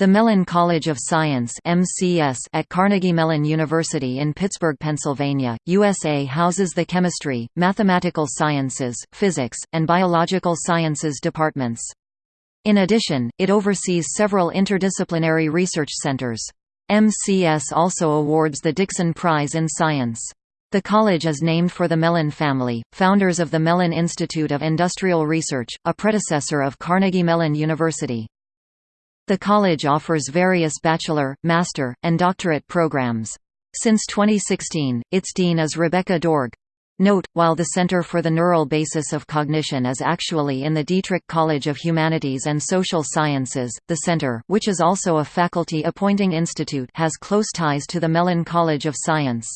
The Mellon College of Science MCS at Carnegie Mellon University in Pittsburgh, Pennsylvania, USA houses the Chemistry, Mathematical Sciences, Physics, and Biological Sciences departments. In addition, it oversees several interdisciplinary research centers. MCS also awards the Dickson Prize in Science. The college is named for the Mellon family, founders of the Mellon Institute of Industrial Research, a predecessor of Carnegie Mellon University. The college offers various bachelor, master, and doctorate programs. Since 2016, its dean is Rebecca Doerge. Note, while the Center for the Neural Basis of Cognition is actually in the Dietrich College of Humanities and Social Sciences, the center which is also a faculty appointing institute has close ties to the Mellon College of Science.